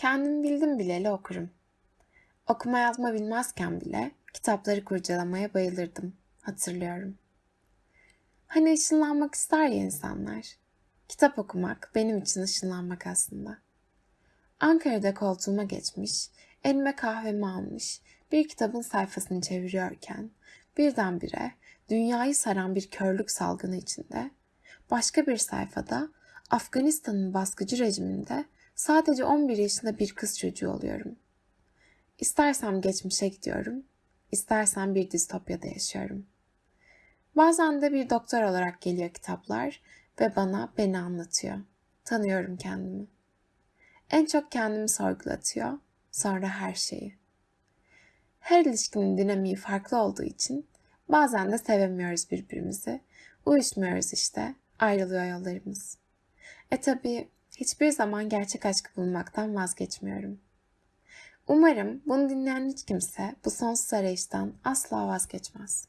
Kendim bildim bileli okurum. Okuma yazma bilmezken bile kitapları kurcalamaya bayılırdım, hatırlıyorum. Hani ışınlanmak ister ya insanlar. Kitap okumak benim için ışınlanmak aslında. Ankara'da koltuğuma geçmiş, elime kahvemi almış, bir kitabın sayfasını çeviriyorken birdenbire dünyayı saran bir körlük salgını içinde başka bir sayfada Afganistan'ın baskıcı rejiminde sadece 11 yaşında bir kız çocuğu oluyorum. İstersem geçmişe gidiyorum, istersem bir distopyada yaşıyorum. Bazen de bir doktor olarak geliyor kitaplar ve bana beni anlatıyor. Tanıyorum kendimi. En çok kendimi sorgulatıyor, sonra her şeyi. Her ilişkinin dinamiği farklı olduğu için bazen de sevemiyoruz birbirimizi. Uyuşmuyoruz işte, ayrılıyor yollarımız. E tabi hiçbir zaman gerçek aşkı bulmaktan vazgeçmiyorum. Umarım bunu dinleyen hiç kimse bu sonsuz arayıştan asla vazgeçmez.